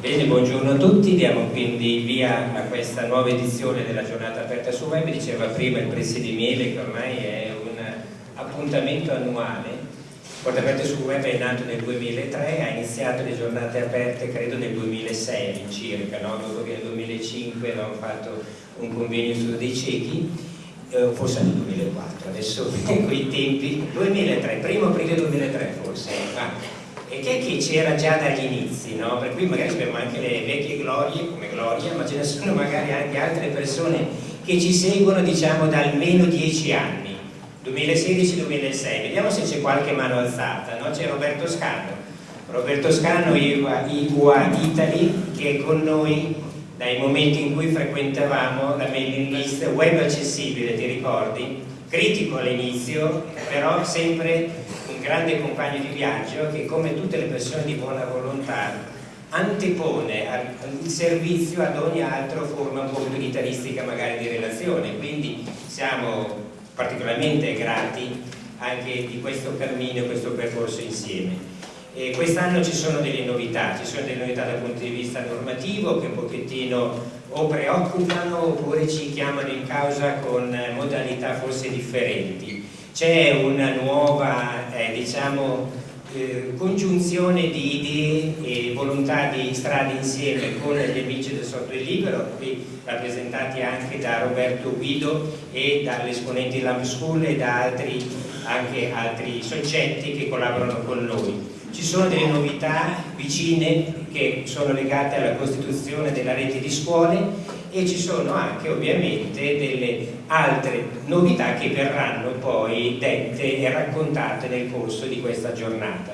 Bene, buongiorno a tutti, diamo quindi via a questa nuova edizione della giornata aperta su web, diceva prima il Presi di Miele che ormai è un appuntamento annuale, Porta Aperte su Web è nato nel 2003, ha iniziato le giornate aperte credo nel 2006 circa, no? dopo che nel 2005 avevamo fatto un convegno su dei ciechi, eh, forse nel 2004, adesso quei tempi, 2003, primo aprile 2003 forse, ah e che che c'era già dagli inizi, no? per cui magari abbiamo anche le vecchie glorie come Gloria, ma ce ne sono magari anche altre persone che ci seguono diciamo da almeno dieci anni, 2016-2006, vediamo se c'è qualche mano alzata, no? c'è Roberto Scano, Roberto Scano IWA, IWA Italy che è con noi dai momenti in cui frequentavamo la mailing list web accessibile, ti ricordi? Critico all'inizio, però sempre grande compagno di viaggio che come tutte le persone di buona volontà antepone il servizio ad ogni altra forma un po' più unitaristica magari di relazione, quindi siamo particolarmente grati anche di questo cammino, questo percorso insieme. Quest'anno ci sono delle novità, ci sono delle novità dal punto di vista normativo che un pochettino o preoccupano oppure ci chiamano in causa con modalità forse differenti c'è una nuova eh, diciamo, eh, congiunzione di idee e volontà di strade insieme con gli amici del software libero, qui rappresentati anche da Roberto Guido e dalle esponenti Lamp School e da altri, anche altri soggetti che collaborano con noi. Ci sono delle novità vicine che sono legate alla costituzione della rete di scuole e ci sono anche ovviamente delle altre novità che verranno poi dette e raccontate nel corso di questa giornata.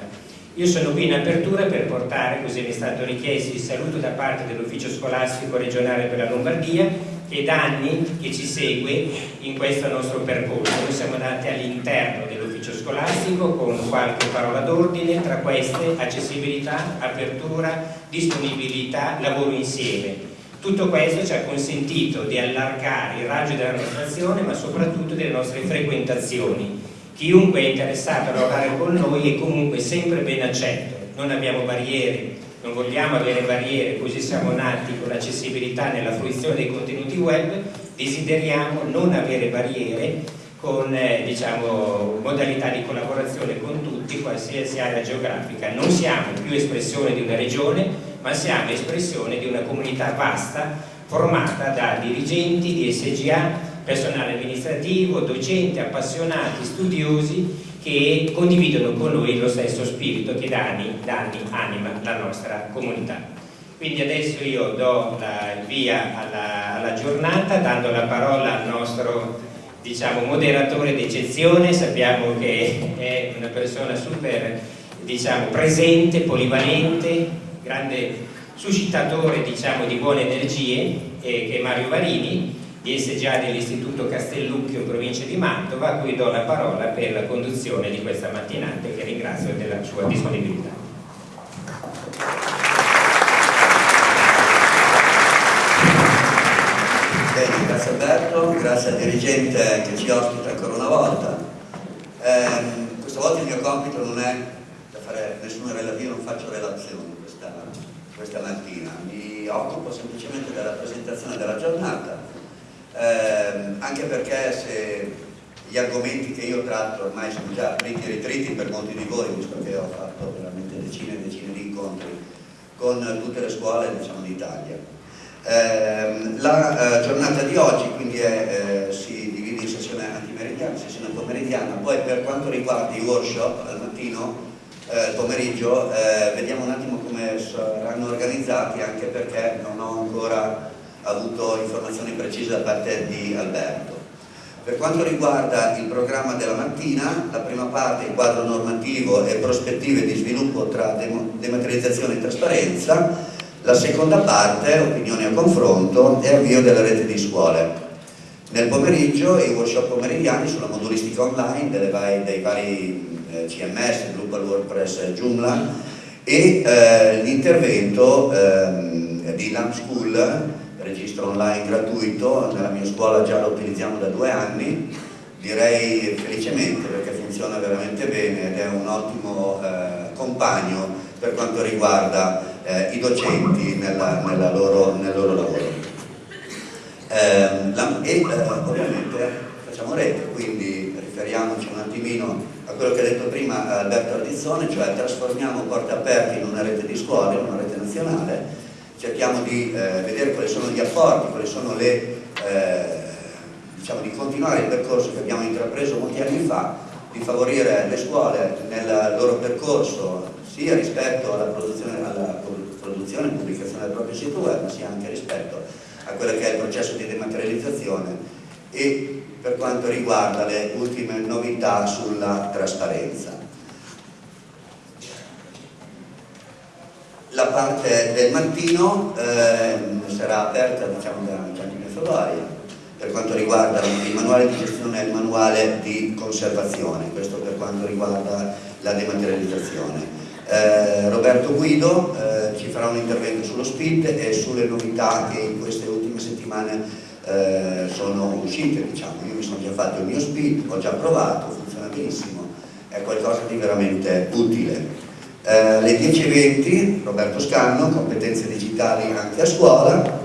Io sono qui in apertura per portare, così mi è stato richiesto, il saluto da parte dell'ufficio scolastico regionale per la Lombardia che da anni che ci segue in questo nostro percorso. Noi siamo andati all'interno dell'ufficio scolastico con qualche parola d'ordine, tra queste accessibilità, apertura, disponibilità, lavoro insieme tutto questo ci ha consentito di allargare il raggio della nostra azione ma soprattutto delle nostre frequentazioni. Chiunque è interessato a lavorare con noi è comunque sempre ben accetto, non abbiamo barriere, non vogliamo avere barriere, così siamo nati con l'accessibilità nella fruizione dei contenuti web, desideriamo non avere barriere con eh, diciamo, modalità di collaborazione con tutti, qualsiasi area geografica. Non siamo più espressione di una regione, ma siamo espressione di una comunità vasta formata da dirigenti di SGA, personale amministrativo, docenti, appassionati, studiosi che condividono con noi lo stesso spirito che da anni, da anni anima la nostra comunità. Quindi adesso io do il via alla, alla, giornata dando la parola al nostro diciamo, moderatore d'eccezione, sappiamo che è una persona super diciamo, presente, polivalente, grande suscitatore diciamo, di buone energie, eh, che è Mario Varini, di SGA dell'Istituto Castellucchio in provincia di Mantova, a cui do la parola per la conduzione di questa mattinata che ringrazio della sua disponibilità. Bene, grazie Alberto, grazie al dirigente che ci ospita ancora una volta. Eh, questa volta il mio compito non è da fare nessuna relazione, non faccio relazioni questa, mattina, mi occupo semplicemente della presentazione della giornata, eh, anche perché se gli argomenti che io tratto ormai sono già fritti e ritriti per molti di voi, visto che ho fatto veramente decine e decine di incontri con tutte le scuole diciamo, d'Italia. Eh, la eh, giornata di oggi quindi è, eh, si divide in sessione antimeridiana, sessione pomeridiana, poi per quanto riguarda i workshop al mattino eh, pomeriggio, eh, vediamo un attimo come saranno organizzati anche perché non ho ancora avuto informazioni precise da parte di Alberto. Per quanto riguarda il programma della mattina, la prima parte, il quadro normativo e prospettive di sviluppo tra dematerializzazione e trasparenza, la seconda parte, opinioni a confronto e avvio della rete di scuole. Nel pomeriggio i workshop pomeridiani sulla modulistica online dei vari CMS, Global WordPress Joomla e eh, l'intervento ehm, di Lamp School, registro online gratuito, nella mia scuola già lo utilizziamo da due anni, direi felicemente perché funziona veramente bene ed è un ottimo eh, compagno per quanto riguarda eh, i docenti nella, nella loro, nel loro lavoro. Eh, la, e eh, ovviamente facciamo rete, quindi riferiamoci un attimino a quello che ha detto prima Alberto Ardizzone, cioè trasformiamo porte aperte in una rete di scuole, in una rete nazionale, cerchiamo di eh, vedere quali sono gli apporti, quali sono le, eh, diciamo di continuare il percorso che abbiamo intrapreso molti anni fa, di favorire le scuole nel loro percorso sia rispetto alla produzione, alla produzione e pubblicazione del proprio sito web, sia anche rispetto a quello che è il processo di dematerializzazione. E per quanto riguarda le ultime novità sulla trasparenza. La parte del mattino eh, sarà aperta diciamo, da Gianni Methodoria per quanto riguarda il manuale di gestione e il manuale di conservazione, questo per quanto riguarda la dematerializzazione. Eh, Roberto Guido eh, ci farà un intervento sullo SPID e sulle novità che in queste ultime settimane eh, sono uscite. Diciamo. Io mi sono già fatto il mio SPID, ho già provato, funziona benissimo, è qualcosa di veramente utile. Eh, alle 10.20 Roberto Scanno, competenze digitali anche a scuola,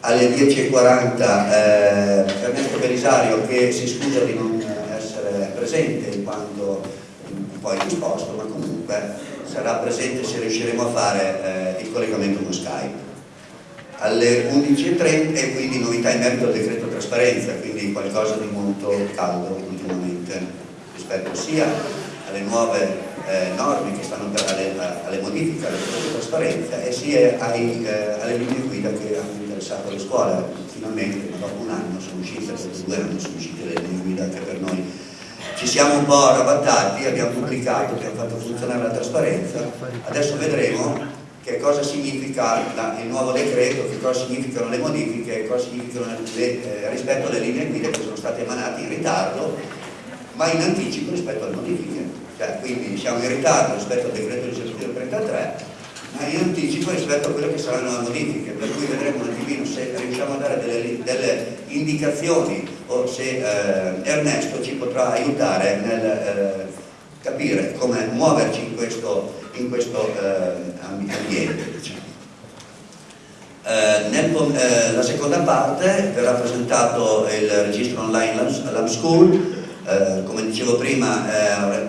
alle 10.40 eh, Ernesto Belisario che si scusa di non essere presente in quanto un po' indisposto, ma comunque sarà presente se riusciremo a fare eh, il collegamento con Skype. Alle 11.30 e quindi novità in merito al decreto trasparenza, quindi qualcosa di molto caldo ultimamente rispetto sia alle nuove eh, norme che stanno per alle, alle modifiche alla trasparenza e sia ai, eh, alle linee guida che hanno interessato le scuole. Finalmente, dopo un anno sono uscite, dopo due anni sono uscite le linee guida anche per noi. Ci siamo un po' arrabattati, abbiamo pubblicato, abbiamo fatto funzionare la trasparenza, adesso vedremo che cosa significa il nuovo decreto, che cosa significano le modifiche, che cosa significano le, eh, rispetto alle linee guida che sono state emanate in ritardo, ma in anticipo rispetto alle modifiche. Cioè, quindi siamo in ritardo rispetto al decreto legislativo 33 ma in anticipo rispetto a quelle che saranno le modifiche. Per cui vedremo un attimino se riusciamo a dare delle, delle indicazioni o se eh, Ernesto ci potrà aiutare nel eh, capire come muoverci in questo, in questo eh, ambiente diciamo. Eh, nel, eh, la seconda parte verrà presentato il registro online Lab School eh, come dicevo prima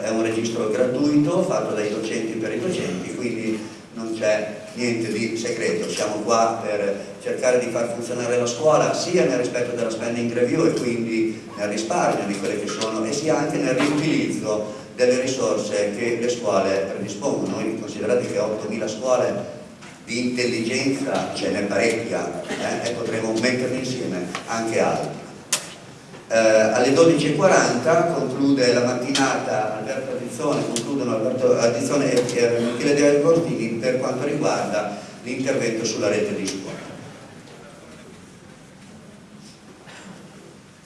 è un registro gratuito fatto dai docenti per i docenti, quindi non c'è niente di segreto, siamo qua per cercare di far funzionare la scuola sia nel rispetto della spending review e quindi nel risparmio di quelle che sono e sia anche nel riutilizzo delle risorse che le scuole predispongono. Noi considerate che 8.000 scuole di intelligenza ce n'è parecchia eh, e potremo metterne insieme anche altre. Eh, alle 12.40 conclude la mattinata Alberto Addizione, concludono Alberto Addizione e Michele De Agostini per quanto riguarda l'intervento sulla rete di scuola.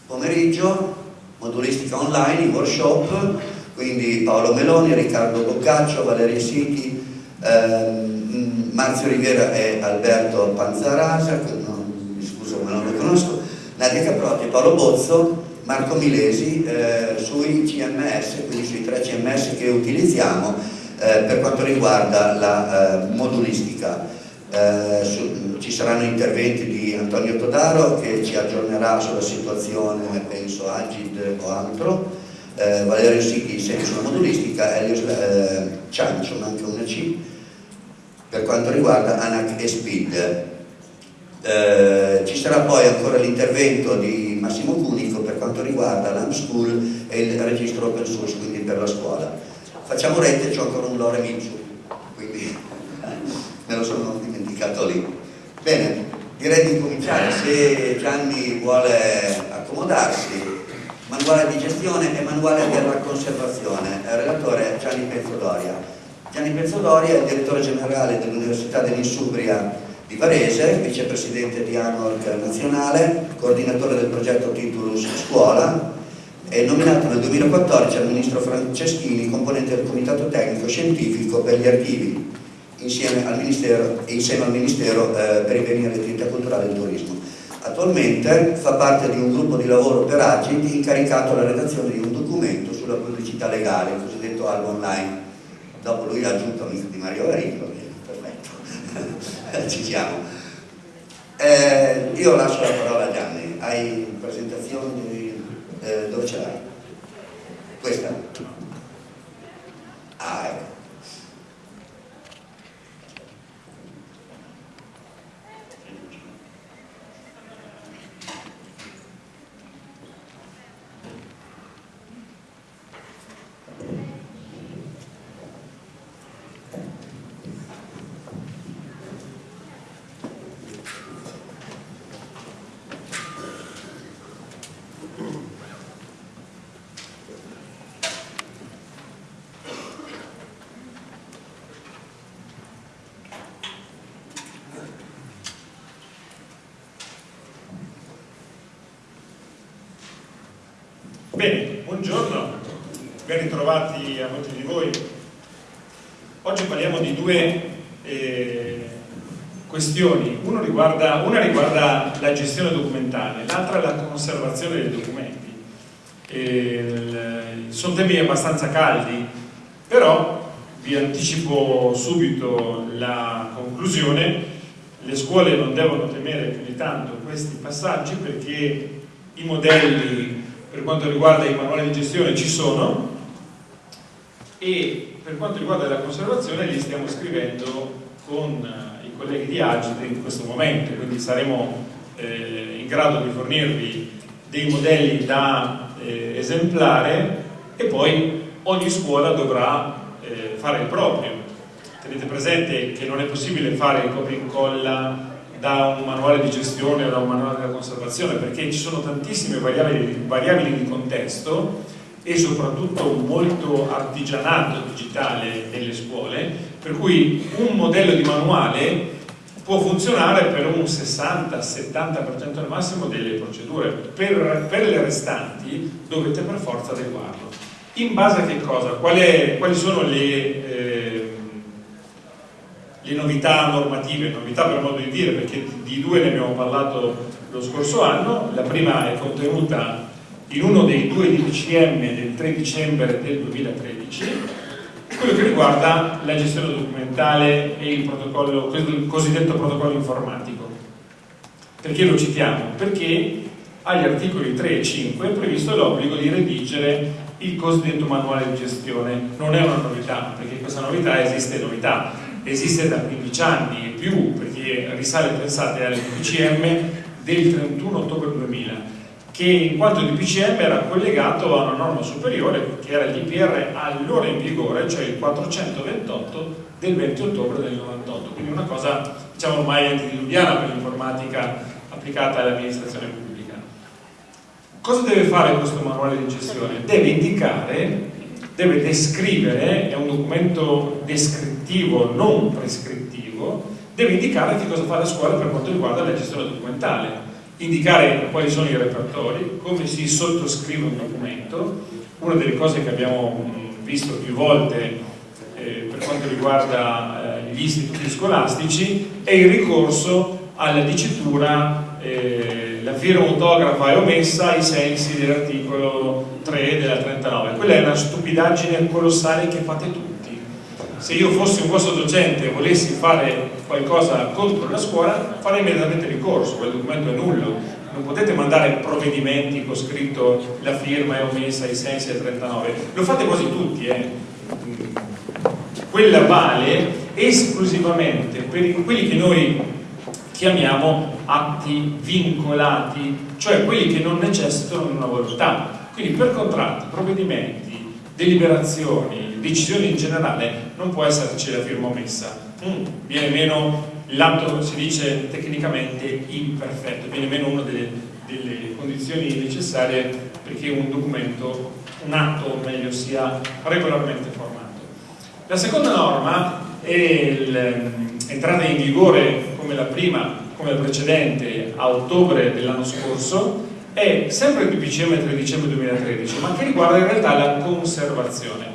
Pomeriggio, modulistica online, workshop, quindi Paolo Meloni, Riccardo Boccaccio, Valeria Siti, ehm, Marzio Rivera e Alberto Panzarasa, non, mi scuso ma non lo conosco, Nadia Caprotti Paolo Bozzo, Marco Milesi eh, sui CMS, quindi sui tre CMS che utilizziamo eh, per quanto riguarda la eh, modulistica. Eh, su, ci saranno interventi di Antonio Todaro che ci aggiornerà sulla situazione, penso Agid o altro, eh, Valerio Sicchi sempre sulla modulistica, Elio eh, Ciancio, manca una C, per quanto riguarda ANAC e SPID. Eh, ci sarà poi ancora l'intervento di Massimo Cunico per quanto riguarda l'AM School e il registro open source, quindi per la scuola. Facciamo rete, c'è ancora un lore Mitsu, quindi me lo sono dimenticato lì. Bene, direi di cominciare, se Gianni vuole accomodarsi, manuale di gestione e manuale della conservazione, il relatore Gianni Pezzodoria. Gianni Pezzodoria è il direttore generale dell'Università dell'Insubria di Varese, vicepresidente di ANORC nazionale, coordinatore del progetto Titulus Scuola, è nominato nel 2014 al ministro Franceschini componente del comitato tecnico scientifico per gli archivi insieme al Ministero, insieme al ministero eh, per i beni e l'attività culturale e il turismo. Attualmente fa parte di un gruppo di lavoro per Agit incaricato alla redazione di un documento sulla pubblicità legale, il cosiddetto albo online. Dopo lui ha aggiunto amico di Mario Arico, perfetto. ci siamo. Eh, io lascio la parola a Gianni, hai presentazioni eh, dove ce l'hai? Questa? Bene, buongiorno, ben ritrovati a molti di voi. Oggi parliamo di due eh, questioni, riguarda, una riguarda la gestione documentale, l'altra la conservazione dei documenti. Eh, sono temi abbastanza caldi, però vi anticipo subito la conclusione, le scuole non devono temere più di tanto questi passaggi perché i modelli per quanto riguarda i manuali di gestione ci sono e per quanto riguarda la conservazione li stiamo scrivendo con eh, i colleghi di Agit in questo momento, quindi saremo eh, in grado di fornirvi dei modelli da eh, esemplare e poi ogni scuola dovrà eh, fare il proprio. Tenete presente che non è possibile fare il copia e incolla da un manuale di gestione o da un manuale della conservazione perché ci sono tantissime variabili, variabili di contesto e soprattutto un artigianato digitale nelle scuole per cui un modello di manuale può funzionare per un 60-70% al massimo delle procedure per, per, le restanti dovete per forza adeguarlo in base a che cosa? Qual è, quali sono le eh, le novità normative, novità per modo di dire, perché di due ne abbiamo parlato lo scorso anno, la prima è contenuta in uno dei due DPCM del 3 dicembre del 2013, quello che riguarda la gestione documentale e il, protocollo, il cosiddetto protocollo informatico. Perché lo citiamo? Perché agli articoli 3 e 5 è previsto l'obbligo di redigere il cosiddetto manuale di gestione. Non è una novità, perché questa novità esiste novità, esiste da 15 anni e più, perché risale, pensate, al DPCM del 31 ottobre 2000, che in quanto DPCM era collegato a una norma superiore, che era l'IPR allora in vigore, cioè il 428 del 20 ottobre del 98, quindi una cosa, diciamo, ormai antediluviana per l'informatica applicata all'amministrazione pubblica. Cosa deve fare questo manuale di gestione? Deve indicare deve descrivere, è un documento descrittivo, non prescrittivo, deve indicare che cosa fa la scuola per quanto riguarda la gestione documentale, indicare quali sono i repertori, come si sottoscrive un documento, una delle cose che abbiamo visto più volte eh, per quanto riguarda eh, gli istituti scolastici è il ricorso alla dicitura eh, la firma autografa è omessa ai sensi dell'articolo 3 della 39 quella è una stupidaggine colossale che fate tutti. Se io fossi un vostro docente e volessi fare qualcosa contro la scuola farei immediatamente ricorso quel documento è nullo. Non potete mandare provvedimenti con scritto la firma è omessa ai sensi del 39 lo fate quasi tutti eh? quella vale esclusivamente per quelli che noi chiamiamo atti vincolati, cioè quelli che non necessitano di una volontà. Quindi per contratti, provvedimenti, deliberazioni, decisioni in generale non può esserci la firma omessa. Mm, viene meno l'atto, si dice tecnicamente imperfetto, viene meno una delle, delle condizioni necessarie perché un documento, un atto meglio, sia regolarmente formato. La seconda norma è l'entrata in vigore come la prima, come la precedente, a ottobre dell'anno scorso, è sempre il DPCM 3 dicembre 2013, ma che riguarda in realtà la conservazione.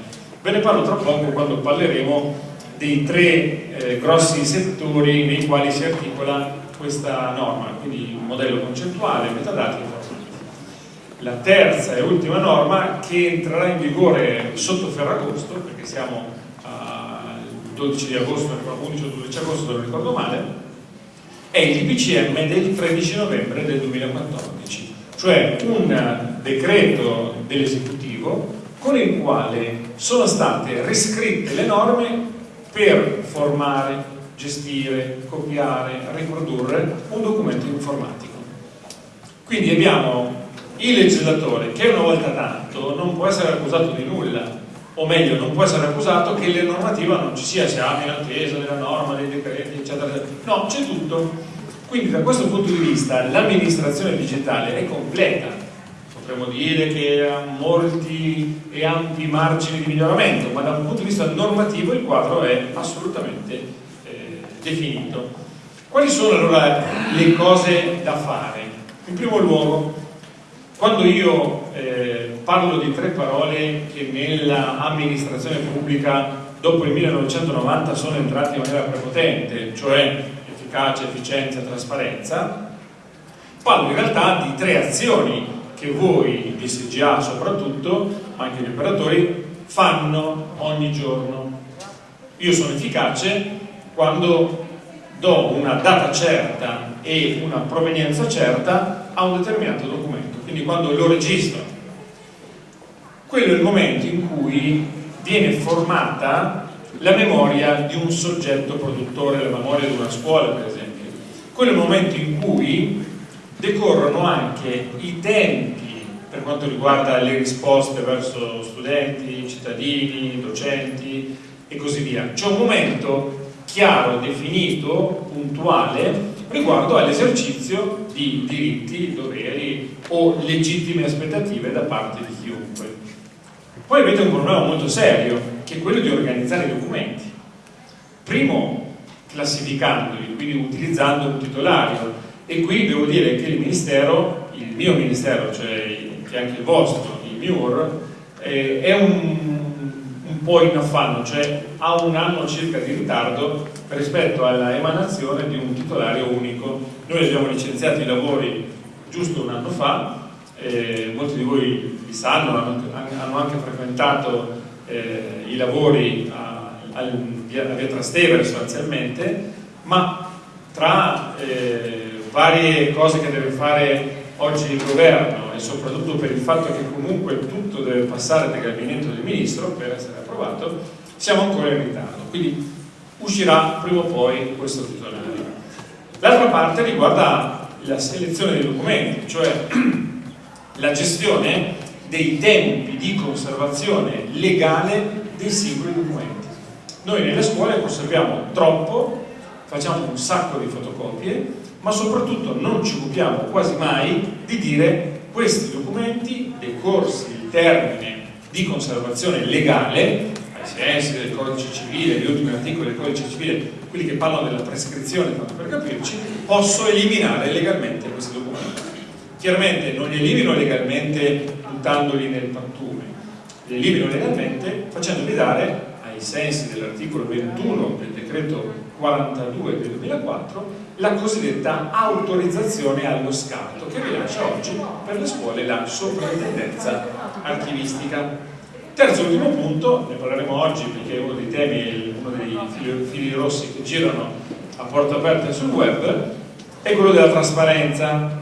Ve ne parlo tra poco quando parleremo dei tre eh, grossi settori nei quali si articola questa norma, quindi il modello concettuale, metadati e informativi. La terza e ultima norma che entrerà in vigore sotto Ferragosto, perché siamo 12 di agosto, 11 o 12 agosto, non ricordo male, è il DPCM del 13 novembre del 2014, cioè un decreto dell'esecutivo con il quale sono state riscritte le norme per formare, gestire, copiare, riprodurre un documento informatico. Quindi abbiamo il legislatore che una volta tanto non può essere accusato di nulla, o meglio non può essere accusato che la normativa non ci sia, siamo in attesa della norma, dei decreti, eccetera, eccetera. No, c'è tutto. Quindi da questo punto di vista l'amministrazione digitale è completa, potremmo dire che ha molti e ampi margini di miglioramento, ma da un punto di vista normativo il quadro è assolutamente eh, definito. Quali sono allora le cose da fare? In primo luogo, quando io eh, parlo di tre parole che nell'amministrazione pubblica dopo il 1990 sono entrate in maniera prepotente, cioè efficacia, efficienza, trasparenza, parlo in realtà di tre azioni che voi, di SGA soprattutto, ma anche gli operatori, fanno ogni giorno. Io sono efficace quando do una data certa e una provenienza certa a un determinato documento, quindi quando lo registro. Quello è il momento in cui viene formata la memoria di un soggetto produttore, la memoria di una scuola per esempio. Quello è il momento in cui decorrono anche i tempi per quanto riguarda le risposte verso studenti, cittadini, docenti e così via. C'è un momento chiaro, definito, puntuale riguardo all'esercizio di diritti, doveri o legittime aspettative da parte di chiunque. Poi avete un problema molto serio, che è quello di organizzare i documenti. Primo, classificandoli, quindi utilizzando un titolario. E qui devo dire che il Ministero, il mio Ministero, cioè anche il vostro, il MIUR, eh, è un un po' in affanno, cioè ha un anno circa di ritardo rispetto alla emanazione di un titolario unico. Noi abbiamo licenziato i lavori giusto un anno fa, eh, molti di voi li sanno, hanno, hanno anche frequentato eh, i lavori a, a, a via Trastevere sostanzialmente, ma tra eh, varie cose che deve fare oggi il governo e soprattutto per il fatto che comunque tutto deve passare dal gabinetto del ministro per essere approvato, siamo ancora in ritardo. Quindi uscirà prima o poi questo titolario. L'altra parte riguarda la selezione dei documenti, cioè la gestione dei tempi di conservazione legale dei singoli documenti. Noi nelle scuole conserviamo troppo, facciamo un sacco di fotocopie ma soprattutto non ci occupiamo quasi mai di dire questi documenti, decorsi il termine di conservazione legale, ai sensi del codice civile, gli ultimi articoli del codice civile, quelli che parlano della prescrizione, tanto per capirci, posso eliminare legalmente questi documenti. Chiaramente non li elimino legalmente buttandoli nel pattume, li elimino legalmente facendoli dare ai sensi dell'articolo 21 del decreto 42 del 2004 la cosiddetta autorizzazione allo scatto che rilascia oggi per le scuole la sovrintendenza archivistica. Terzo e ultimo punto, ne parleremo oggi perché è uno dei temi, uno dei fili, fili rossi che girano a porta aperta sul web, è quello della trasparenza.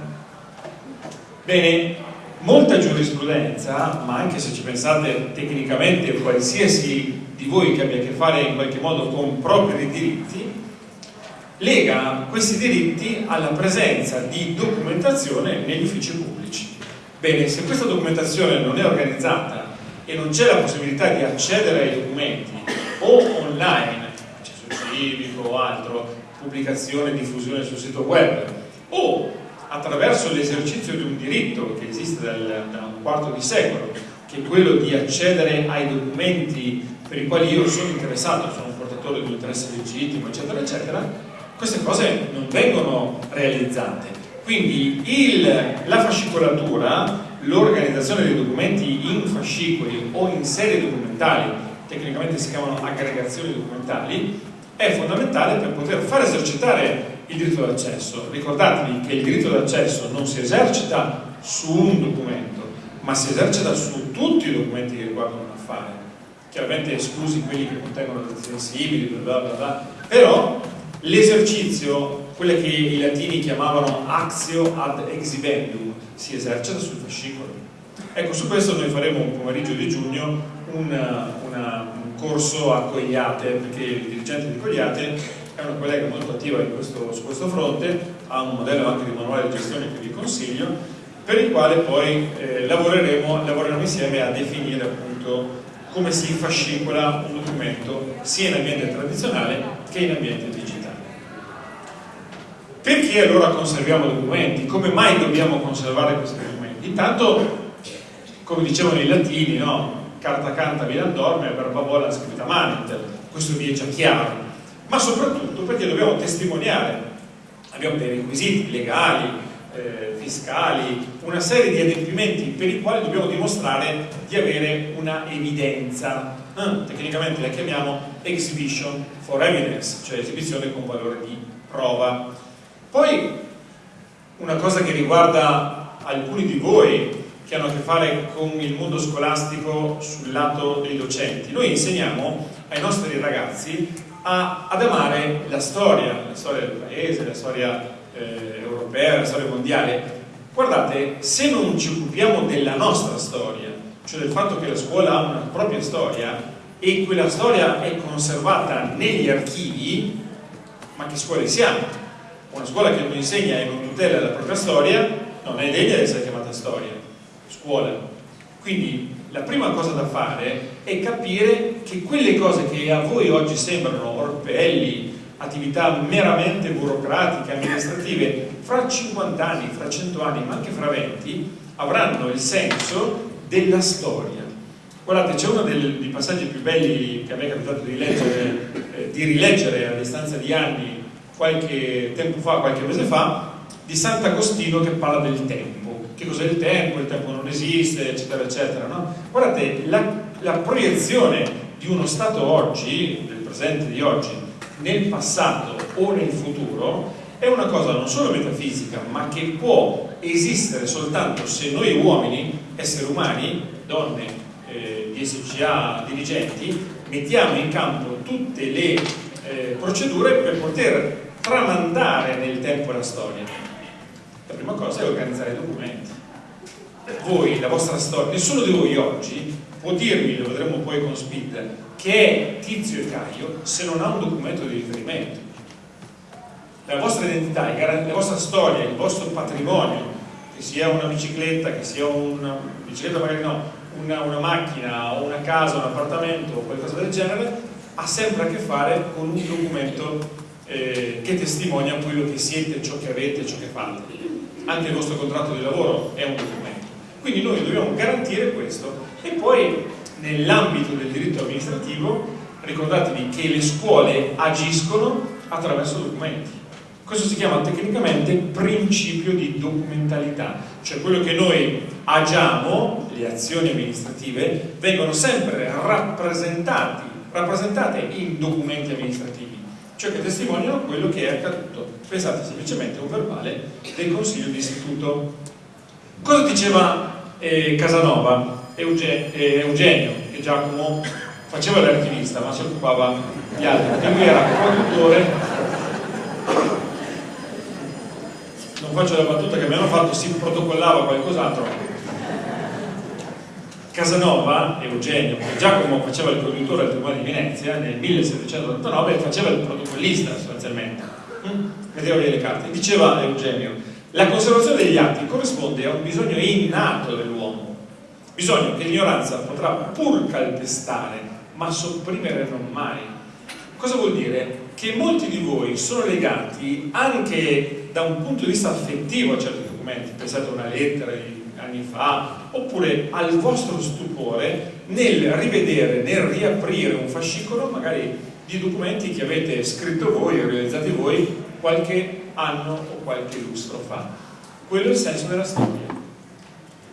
Bene, molta giurisprudenza, ma anche se ci pensate tecnicamente qualsiasi di voi che abbia a che fare in qualche modo con propri diritti, lega questi diritti alla presenza di documentazione negli uffici pubblici. Bene, se questa documentazione non è organizzata e non c'è la possibilità di accedere ai documenti o online, accesso civico o altro, pubblicazione e diffusione sul sito web, o attraverso l'esercizio di un diritto che esiste dal, da un quarto di secolo, che è quello di accedere ai documenti per i quali io sono interessato, sono un portatore di un interesse legittimo, eccetera, eccetera, queste cose non vengono realizzate. Quindi il, la fascicolatura, l'organizzazione dei documenti in fascicoli o in serie documentali, tecnicamente si chiamano aggregazioni documentali, è fondamentale per poter far esercitare il diritto d'accesso. Ricordatevi che il diritto d'accesso non si esercita su un documento, ma si esercita su tutti i documenti che riguardano un affare chiaramente esclusi quelli che contengono dati sensibili, bla bla bla, però l'esercizio, quelle che i latini chiamavano axio ad exhibendum, si esercita sul fascicolo. Ecco, su questo noi faremo un pomeriggio di giugno una, una, un corso a Cogliate, perché il dirigente di Cogliate è una collega molto attiva questo, su questo fronte, ha un modello anche di manuale di gestione che vi consiglio, per il quale poi eh, lavoreremo, lavoreremo insieme a definire appunto come si fascicola un documento sia in ambiente tradizionale che in ambiente digitale. Perché allora conserviamo documenti? Come mai dobbiamo conservare questi documenti? Intanto, come dicevano i latini, no? carta canta vilan dorme, verba vola scritta manet, questo vi è già chiaro, ma soprattutto perché dobbiamo testimoniare, abbiamo dei requisiti legali, eh, fiscali, una serie di adempimenti per i quali dobbiamo dimostrare di avere una evidenza, eh, tecnicamente la chiamiamo exhibition for evidence, cioè esibizione con valore di prova. Poi una cosa che riguarda alcuni di voi che hanno a che fare con il mondo scolastico sul lato dei docenti. Noi insegniamo ai nostri ragazzi a, ad amare la storia, la storia del paese, la storia eh, europea, la storia mondiale. Guardate, se non ci occupiamo della nostra storia, cioè del fatto che la scuola ha una propria storia e quella storia è conservata negli archivi, ma che scuole siamo? Una scuola che non insegna e non tutela la propria storia non è degna di essere chiamata storia scuola. Quindi la prima cosa da fare è capire che quelle cose che a voi oggi sembrano orpelli, attività meramente burocratiche, amministrative, fra 50 anni, fra 100 anni, ma anche fra 20, avranno il senso della storia. Guardate, c'è uno dei, passaggi più belli che a me è capitato di leggere, eh, di rileggere a distanza di anni, qualche tempo fa, qualche mese fa, di Sant'Agostino che parla del tempo che cos'è il tempo, il tempo non esiste, eccetera, eccetera. No? Guardate, la, la proiezione di uno Stato oggi, del presente di oggi, nel passato o nel futuro, è una cosa non solo metafisica, ma che può esistere soltanto se noi uomini, esseri umani, donne, eh, DSCA, dirigenti, mettiamo in campo tutte le eh, procedure per poter tramandare nel tempo la storia. La prima cosa è organizzare i documenti. Voi, la vostra storia, nessuno di voi oggi può dirmi, lo vedremo poi con Speed, che è Tizio e Caio se non ha un documento di riferimento. La vostra identità, la vostra storia, il vostro patrimonio, che sia una bicicletta, che sia una bicicletta magari no, una, una macchina o una casa, un appartamento o qualcosa del genere, ha sempre a che fare con un documento eh, che testimonia quello che siete, ciò che avete, ciò che fate anche il vostro contratto di lavoro è un documento. Quindi noi dobbiamo garantire questo e poi nell'ambito del diritto amministrativo ricordatevi che le scuole agiscono attraverso documenti. Questo si chiama tecnicamente principio di documentalità, cioè quello che noi agiamo, le azioni amministrative, vengono sempre rappresentate in documenti amministrativi cioè che testimoniano quello che è accaduto. Pensate semplicemente a un verbale del Consiglio di Istituto. Cosa diceva eh, Casanova, Euge, eh, Eugenio, che Giacomo faceva l'archivista ma si occupava di altro, perché lui era produttore non faccio la battuta che mi hanno fatto, si protocollava qualcos'altro Casanova, Eugenio, Giacomo faceva il conduttore al Tribunale di Venezia nel 1789 e faceva il protocollista sostanzialmente. Mm? Vedeva le carte. Diceva Eugenio, la conservazione degli atti corrisponde a un bisogno innato dell'uomo, bisogno che l'ignoranza potrà pur calpestare, ma sopprimere non mai. Cosa vuol dire? Che molti di voi sono legati anche da un punto di vista affettivo a certi documenti, pensate a una lettera di anni fa, oppure al vostro stupore nel rivedere, nel riaprire un fascicolo magari di documenti che avete scritto voi, realizzati voi qualche anno o qualche lustro fa. Quello è il senso della storia.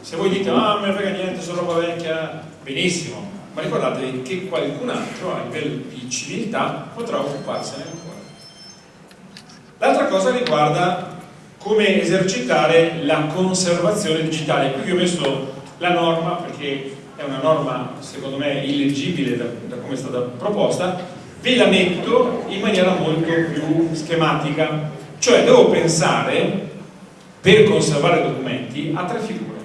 Se voi dite, ah, non me frega niente, sono roba vecchia, benissimo, ma ricordatevi che qualcun altro a livello di civiltà potrà occuparsene ancora. L'altra cosa riguarda come esercitare la conservazione digitale. Qui ho messo la norma perché è una norma secondo me illeggibile da, da come è stata proposta, ve la metto in maniera molto più schematica, cioè devo pensare per conservare documenti a tre figure.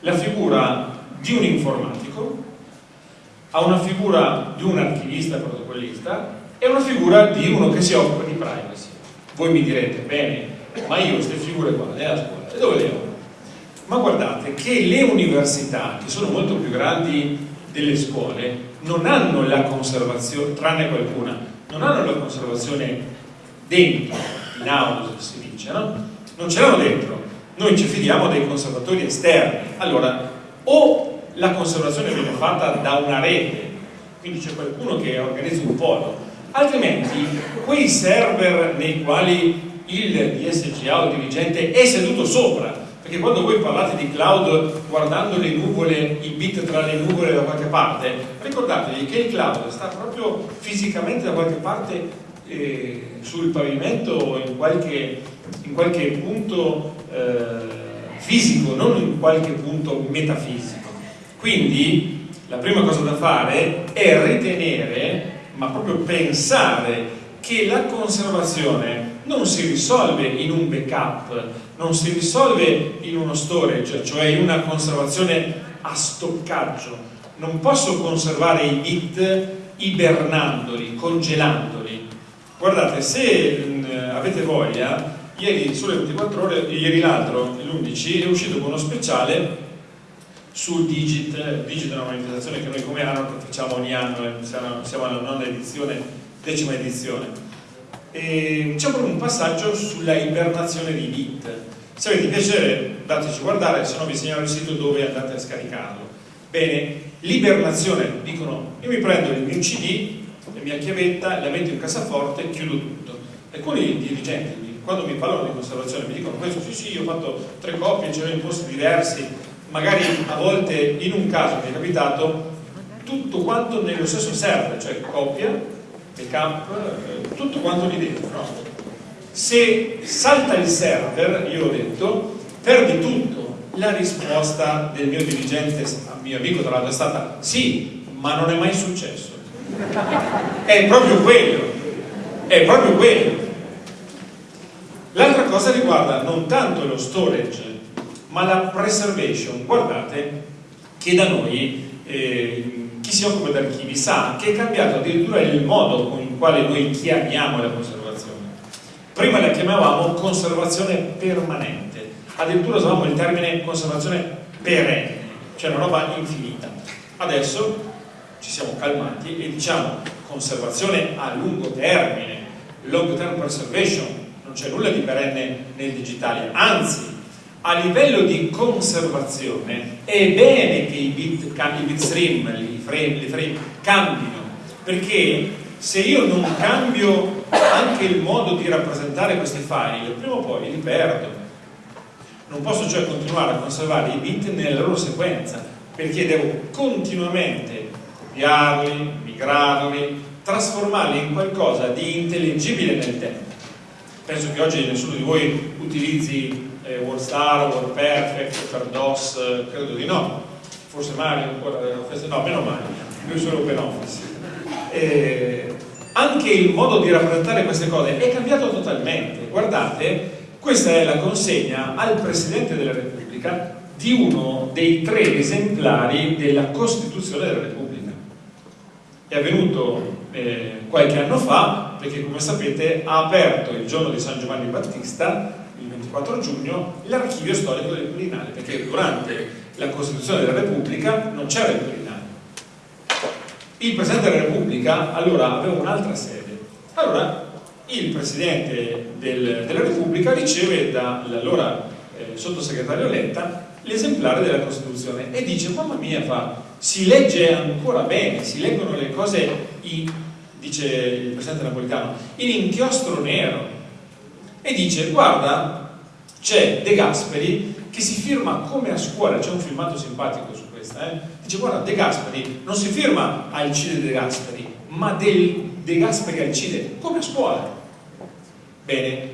La figura di un informatico, a una figura di un archivista protocollista e una figura di uno che si occupa di privacy. Voi mi direte, bene, ma io queste figure qua nella scuola, e dove le ho? Ma guardate che le università, che sono molto più grandi delle scuole, non hanno la conservazione, tranne qualcuna, non hanno la conservazione dentro, in house si dice, no? Non ce l'hanno dentro, noi ci fidiamo dei conservatori esterni. Allora, o la conservazione viene fatta da una rete, quindi c'è qualcuno che organizza un polo, altrimenti quei server nei quali il DSGA o il dirigente è seduto sopra perché quando voi parlate di cloud guardando le nuvole, i bit tra le nuvole da qualche parte ricordatevi che il cloud sta proprio fisicamente da qualche parte eh, sul pavimento o in qualche, in qualche punto eh, fisico non in qualche punto metafisico. Quindi la prima cosa da fare è ritenere ma proprio pensare che la conservazione non si risolve in un backup, non si risolve in uno storage, cioè in una conservazione a stoccaggio. Non posso conservare i bit ibernandoli, congelandoli. Guardate, se mh, mm, avete voglia, ieri sulle 24 ore, ieri l'altro, l'11, è uscito con uno speciale sul Digit, Digit è una manifestazione che noi come anno facciamo ogni anno, eh, siamo alla nona edizione, decima edizione. E c'è proprio un passaggio sulla ibernazione di bit. Se avete piacere dateci a guardare, se no vi segnalo il sito dove andate a scaricarlo. Bene, l'ibernazione, dicono, io mi prendo il mio CD, la mia chiavetta, la metto in cassaforte e chiudo tutto. Alcuni dirigenti, quando mi parlano di conservazione, mi dicono questo sì sì, io ho fatto tre copie, ce l'ho in posti diversi, magari a volte in un caso mi è capitato tutto quanto nello stesso server, cioè copia, backup, eh, tutto quanto lì dentro. Se salta il server, io ho detto, perdi tutto. La risposta del mio dirigente, mio amico tra l'altro, è stata sì, ma non è mai successo. È proprio quello, è proprio quello. L'altra cosa riguarda non tanto lo storage ma la preservation, guardate che da noi eh, chi si occupa di archivi sa che è cambiato addirittura il modo con il quale noi chiamiamo la conservazione. Prima la chiamavamo conservazione permanente, addirittura usavamo il termine conservazione perenne, cioè una roba infinita. Adesso ci siamo calmati e diciamo conservazione a lungo termine, long term preservation, non c'è nulla di perenne nel digitale, anzi a livello di conservazione è bene che i bit, i bitstream, i frame, le frame cambino, perché se io non cambio anche il modo di rappresentare questi file, prima o poi li perdo. Non posso cioè continuare a conservare i bit nella loro sequenza, perché devo continuamente copiarli, migrarli, trasformarli in qualcosa di intelligibile nel tempo. Penso che oggi nessuno di voi utilizzi eh, WordStar, WordPerfect, per DOS, credo di no, forse Mario ancora, no, meno male, lui solo OpenOffice. Eh, anche il modo di rappresentare queste cose è cambiato totalmente. Guardate, questa è la consegna al Presidente della Repubblica di uno dei tre esemplari della Costituzione della Repubblica. È avvenuto eh, qualche anno fa perché come sapete ha aperto il giorno di San Giovanni Battista 24 giugno l'archivio storico del Quirinale, perché durante la Costituzione della Repubblica non c'era il Quirinale. Il Presidente della Repubblica allora aveva un'altra sede. Allora il Presidente del, della Repubblica riceve dall'allora eh, sottosegretario Letta l'esemplare della Costituzione e dice, mamma mia, fa, si legge ancora bene, si leggono le cose, in, dice il Presidente Napolitano, in inchiostro nero. E dice, guarda, c'è De Gasperi che si firma come a scuola, c'è un filmato simpatico su questa, eh? dice guarda De Gasperi non si firma Alcide De Gasperi, ma del De Gasperi Alcide come a scuola. Bene,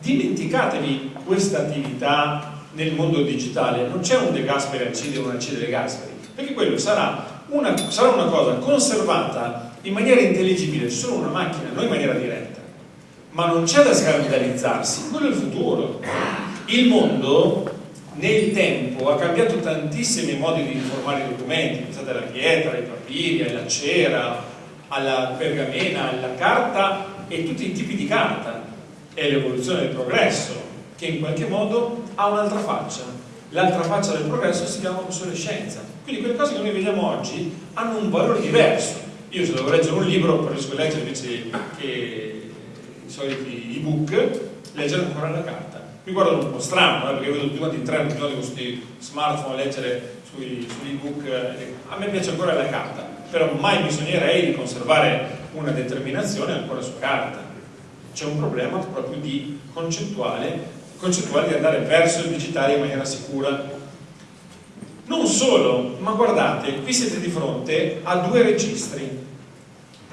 dimenticatevi questa attività nel mondo digitale, non c'è un De Gasperi Alcide o un Alcide De Gasperi, perché quello sarà una, sarà una cosa conservata in maniera intelligibile, solo una macchina, non in maniera diretta. Ma non c'è da scandalizzarsi, quello è il futuro. Il mondo nel tempo ha cambiato tantissimi modi di informare i documenti, pensate alla pietra, ai papiri, alla cera, alla pergamena, alla carta e tutti i tipi di carta. È l'evoluzione del progresso che in qualche modo ha un'altra faccia. L'altra faccia del progresso si chiama obsolescenza. Quindi quelle cose che noi vediamo oggi hanno un valore diverso. Io se devo leggere un libro preferisco leggere invece che soliti ebook, leggere ancora la carta mi guardano un po' strano, eh, perché vedo tutti quanti treno tutti con questi smartphone a leggere sugli ebook, eh, a me piace ancora la carta, però mai bisognerei di conservare una determinazione ancora su carta. C'è un problema proprio di concettuale, concettuale di andare verso il digitale in maniera sicura. Non solo, ma guardate, qui siete di fronte a due registri.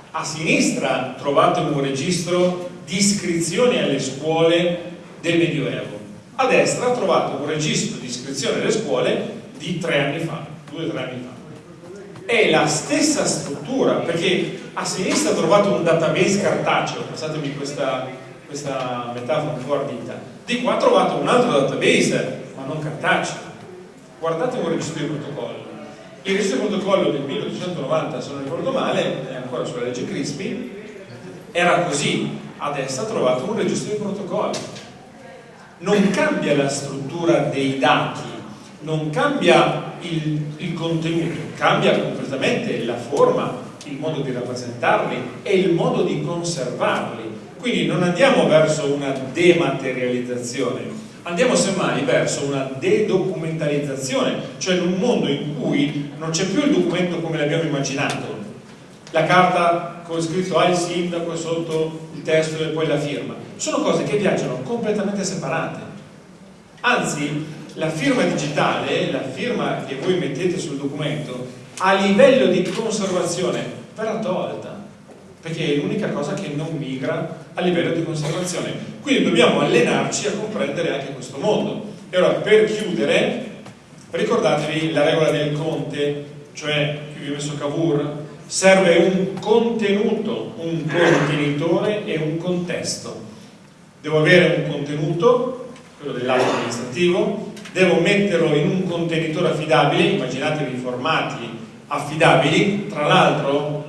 A sinistra trovate un registro di iscrizioni alle scuole del Medioevo. A destra ha trovato un registro di iscrizione alle scuole di tre anni fa, due o tre anni fa. È la stessa struttura, perché a sinistra ha trovato un database cartaceo, passatemi questa, questa metafora un po' ardita, di qua ha trovato un altro database, ma non cartaceo. Guardate un registro di protocollo. Il registro di protocollo del 1890, se non ricordo male, è ancora sulla legge Crispi, era così. A destra ha trovato un registro di protocollo non cambia la struttura dei dati, non cambia il, il, contenuto, cambia completamente la forma, il modo di rappresentarli e il modo di conservarli. Quindi non andiamo verso una dematerializzazione, andiamo semmai verso una dedocumentalizzazione, cioè in un mondo in cui non c'è più il documento come l'abbiamo immaginato, la carta con scritto al sindaco sotto il testo e poi la firma, sono cose che viaggiano completamente separate. Anzi, la firma digitale, la firma che voi mettete sul documento, a livello di conservazione verrà tolta, perché è l'unica cosa che non migra a livello di conservazione. Quindi dobbiamo allenarci a comprendere anche questo mondo. E ora, per chiudere, ricordatevi la regola del conte, cioè, qui vi ho messo Cavour, serve un contenuto, un contenitore e un contesto. Devo avere un contenuto, quello dell'atto amministrativo, devo metterlo in un contenitore affidabile, immaginatevi formati affidabili, tra l'altro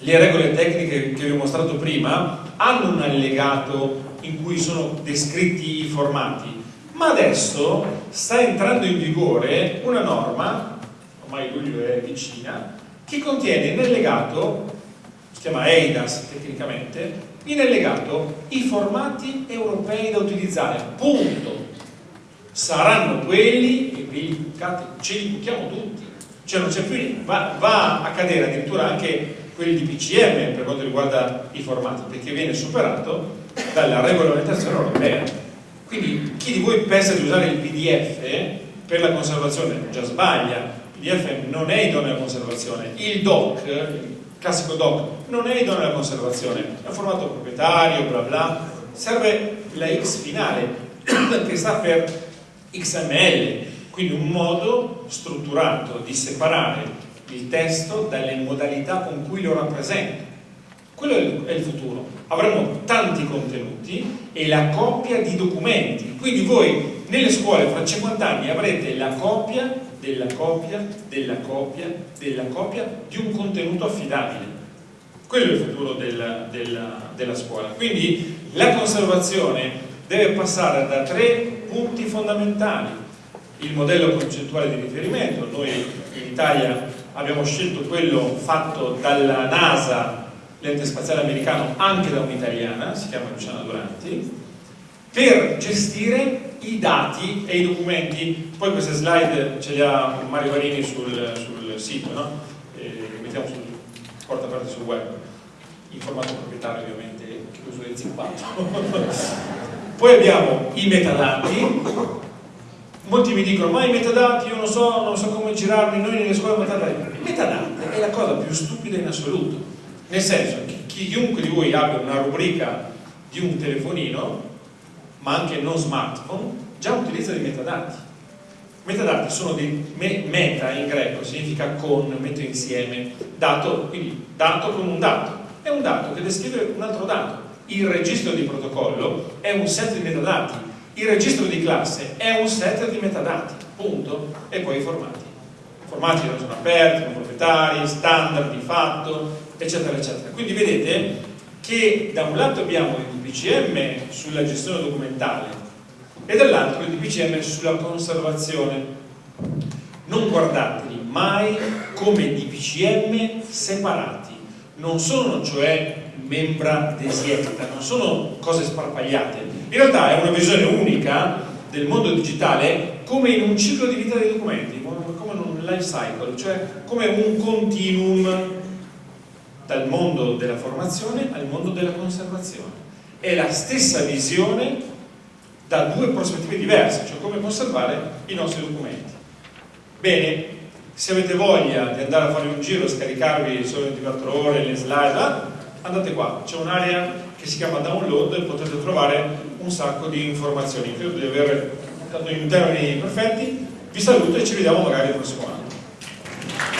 le regole tecniche che vi ho mostrato prima hanno un allegato in cui sono descritti i formati, ma adesso sta entrando in vigore una norma, ormai luglio è vicina, che contiene in allegato, si chiama EIDAS tecnicamente, in allegato i formati europei da utilizzare, punto. Saranno quelli, e qui ce li buchiamo tutti, cioè non c'è più, va, va, a cadere addirittura anche quelli di PCM per quanto riguarda i formati, perché viene superato dalla regolamentazione europea. Quindi chi di voi pensa di usare il PDF per la conservazione già sbaglia, il PDF non è idoneo alla conservazione, il DOC, classico doc, non è idoneo alla conservazione, è un formato proprietario, bla bla, serve la X finale, che sta per XML, quindi un modo strutturato di separare il testo dalle modalità con cui lo rappresenta. Quello è il futuro. Avremo tanti contenuti e la coppia di documenti. Quindi voi nelle scuole fra 50 anni avrete la copia della copia, della copia, della copia di un contenuto affidabile. Quello è il futuro della, della, della scuola. Quindi la conservazione deve passare da tre punti fondamentali. Il modello concettuale di riferimento, noi in Italia abbiamo scelto quello fatto dalla NASA, l'ente spaziale americano, anche da un'italiana, si chiama Luciana Duranti, per gestire i dati e i documenti, poi queste slide ce le ha Mario Varini sul, sul sito, no? E mettiamo sul porta aperta sul web, in formato proprietario ovviamente, chiuso e zippato. poi abbiamo i metadati, molti mi dicono ma i metadati io non so, non so come girarli, noi nelle scuole metadati. Metadati è la cosa più stupida in assoluto, nel senso che chiunque di voi abbia una rubrica di un telefonino ma anche non smartphone, già utilizza dei metadati. Metadati sono dei me, meta in greco, significa con, metto insieme, dato, quindi dato con un dato. È un dato che descrive un altro dato. Il registro di protocollo è un set di metadati, il registro di classe è un set di metadati, punto, e poi i formati. I formati non sono aperti, non proprietari, standard di fatto, eccetera, eccetera. Quindi vedete che da un lato abbiamo il DPCM sulla gestione documentale e dall'altro il DPCM sulla conservazione. Non guardateli mai come DPCM separati, non sono cioè membra desietta, non sono cose sparpagliate. In realtà è una visione unica del mondo digitale come in un ciclo di vita dei documenti, come in un life cycle, cioè come un continuum dal mondo della formazione al mondo della conservazione. È la stessa visione da due prospettive diverse, cioè come conservare i nostri documenti. Bene, se avete voglia di andare a fare un giro, scaricarvi solo 24 ore le slide, andate qua, c'è un'area che si chiama download e potete trovare un sacco di informazioni. Credo di aver dato in termini perfetti, vi saluto e ci vediamo magari il prossimo anno.